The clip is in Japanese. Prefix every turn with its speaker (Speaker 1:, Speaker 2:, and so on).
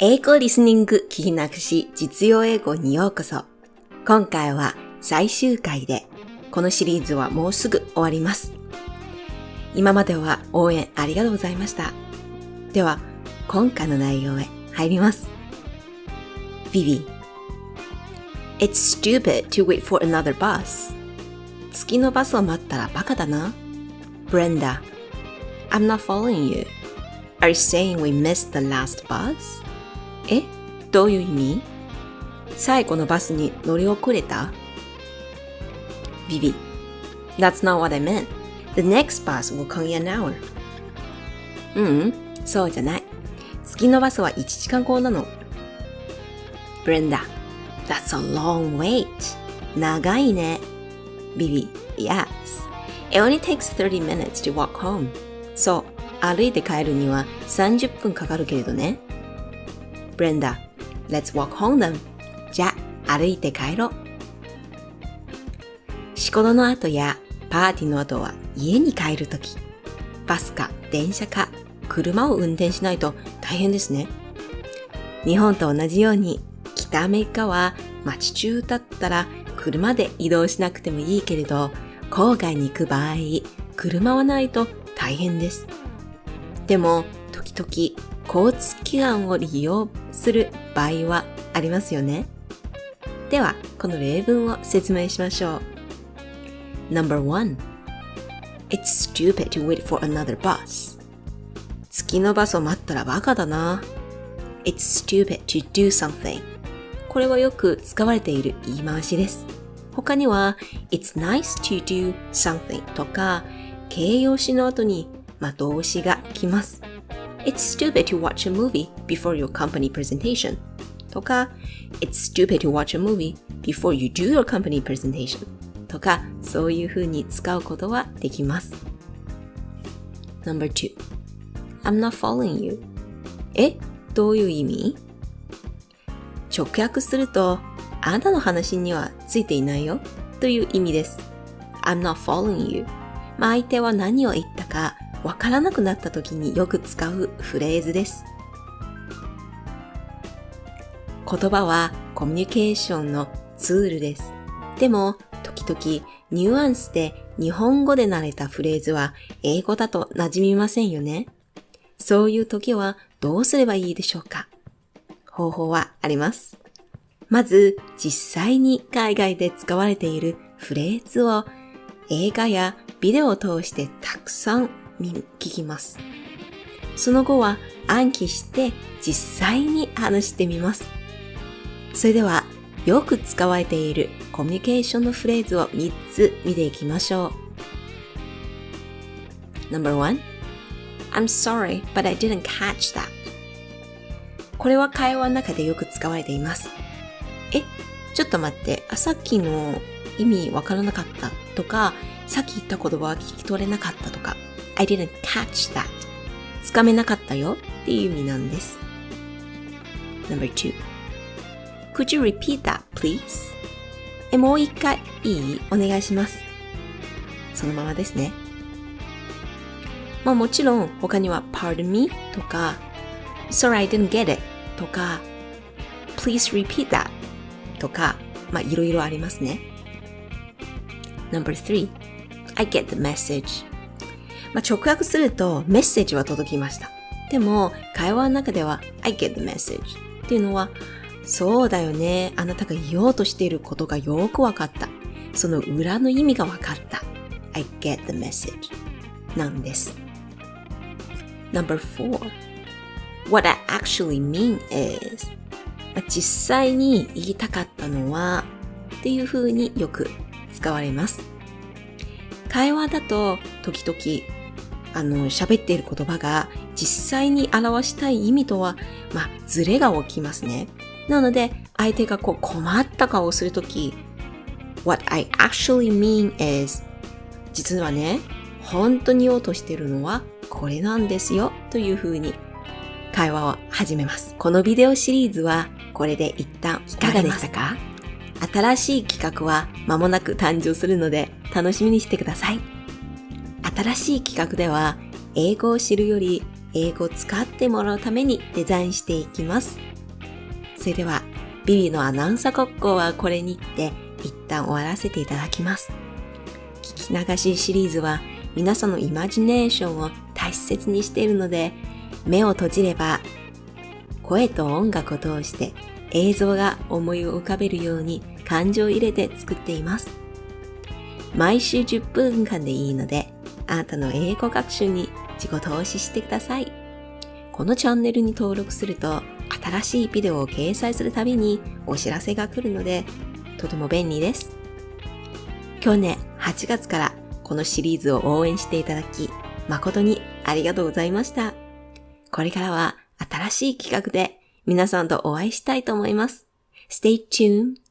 Speaker 1: 英語リスニング聞きなくし実用英語にようこそ。今回は最終回で、このシリーズはもうすぐ終わります。今までは応援ありがとうございました。では、今回の内容へ入ります。ビビ It's stupid to wait for another bus. 次のバスを待ったらバカだな。Brenda I'm not following you. Are you saying we missed the last bus? えどういう意味最後のバスに乗り遅れたビビ That's not what I meant. The next bus will come in an hour. ううん、そうじゃない。次のバスは1時間後なの。Brenda That's a long wait. 長いね。ビビ Yes. It only takes 30 minutes to walk home. そう、歩いて帰るには30分かかるけれどね。Brenda, let's walk home then. じゃあ、歩いて帰ろう。仕事の後やパーティーの後は家に帰るとき、バスか電車か車を運転しないと大変ですね。日本と同じように北アメリカは街中だったら車で移動しなくてもいいけれど、郊外に行く場合、車はないと大変です。でも、時々交通機関を利用する場合はありますよね。では、この例文を説明しましょう。No.1 It's stupid to wait for another bus. 月のバスを待ったらバカだな。It's stupid to do something. これはよく使われている言い回しです。他には、It's nice to do something とか、形容詞の後に、まあ、動詞が来ます。It's stupid to watch a movie before your company presentation とか It's stupid to watch a movie before you do your company presentation とかそういう風に使うことはできます。Number 2 I'm not following you えどういう意味直訳するとあなたの話にはついていないよという意味です。I'm not following you まあ相手は何を言ったかわからなくなった時によく使うフレーズです。言葉はコミュニケーションのツールです。でも、時々ニュアンスで日本語で慣れたフレーズは英語だと馴染みませんよね。そういう時はどうすればいいでしょうか？方法はあります。まず、実際に海外で使われているフレーズを映画やビデオを通してたくさん聞きます。その後は暗記して実際に話してみます。それではよく使われているコミュニケーションのフレーズを3つ見ていきましょう。No.1 I'm sorry, but I didn't catch that. これは会話の中でよく使われています。え、ちょっと待って、あさっきの意味わからなかったとか、さっき言った言葉は聞き取れなかったとか、I didn't catch that. つかめなかったよっていう意味なんです。Number two. Could you repeat that, please? え、もう一回いいお願いします。そのままですね。まあもちろん他には pardon me とか sorry I didn't get it とか please repeat that とかまあいろいろありますね。No.3 I get the message まあ、直訳するとメッセージは届きました。でも会話の中では I get the message っていうのはそうだよね。あなたが言おうとしていることがよくわかった。その裏の意味がわかった。I get the message なんです。Number four. What I actually mean is 実際に言いたかったのはっていう風によく使われます。会話だと時々あの喋っている言葉が実際に表したい意味とはまあズレが起きますね。なので、相手がこう困った顔をするとき、What I actually mean is 実はね、本当に言おうとしているのはこれなんですよというふうに会話を始めます。このビデオシリーズはこれで一旦いかがでしたか？新しい企画は間もなく誕生するので楽しみにしてください。新しい企画では英語を知るより英語を使ってもらうためにデザインしていきます。それでは、ビビのアナウンサー国交はこれにて一旦終わらせていただきます。聞き流しシリーズは皆さんのイマジネーションを大切にしているので、目を閉じれば声と音楽を通して映像が思いを浮かべるように感情を入れて作っています。毎週10分間でいいので、あなたの英語学習に自己投資してください。このチャンネルに登録すると、新しいビデオを掲載するたびにお知らせが来るので、とても便利です。去年8月からこのシリーズを応援していただき、誠にありがとうございました。これからは新しい企画で皆さんとお会いしたいと思います。Stay tuned!